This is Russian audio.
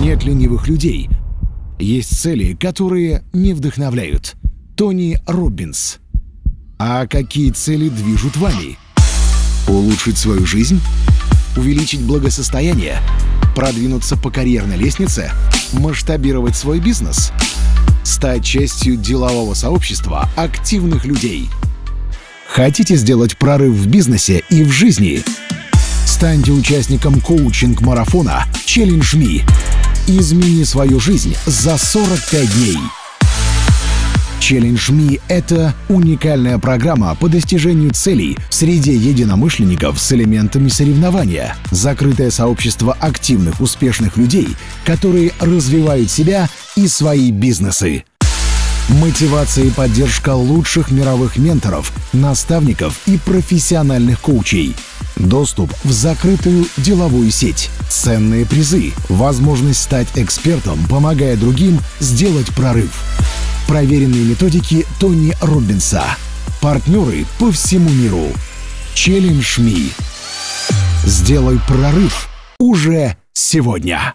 Нет ленивых людей. Есть цели, которые не вдохновляют. Тони Роббинс. А какие цели движут вами? Улучшить свою жизнь? Увеличить благосостояние? Продвинуться по карьерной лестнице? Масштабировать свой бизнес? Стать частью делового сообщества активных людей? Хотите сделать прорыв в бизнесе и в жизни? Станьте участником коучинг-марафона Challenge Me. Измени свою жизнь за 45 дней. Challenge Me — это уникальная программа по достижению целей в среде единомышленников с элементами соревнования, закрытое сообщество активных, успешных людей, которые развивают себя и свои бизнесы. Мотивация и поддержка лучших мировых менторов, наставников и профессиональных коучей. Доступ в закрытую деловую сеть. Ценные призы. Возможность стать экспертом, помогая другим сделать прорыв. Проверенные методики Тони Робинса. Партнеры по всему миру. Challenge Me. Сделай прорыв уже сегодня.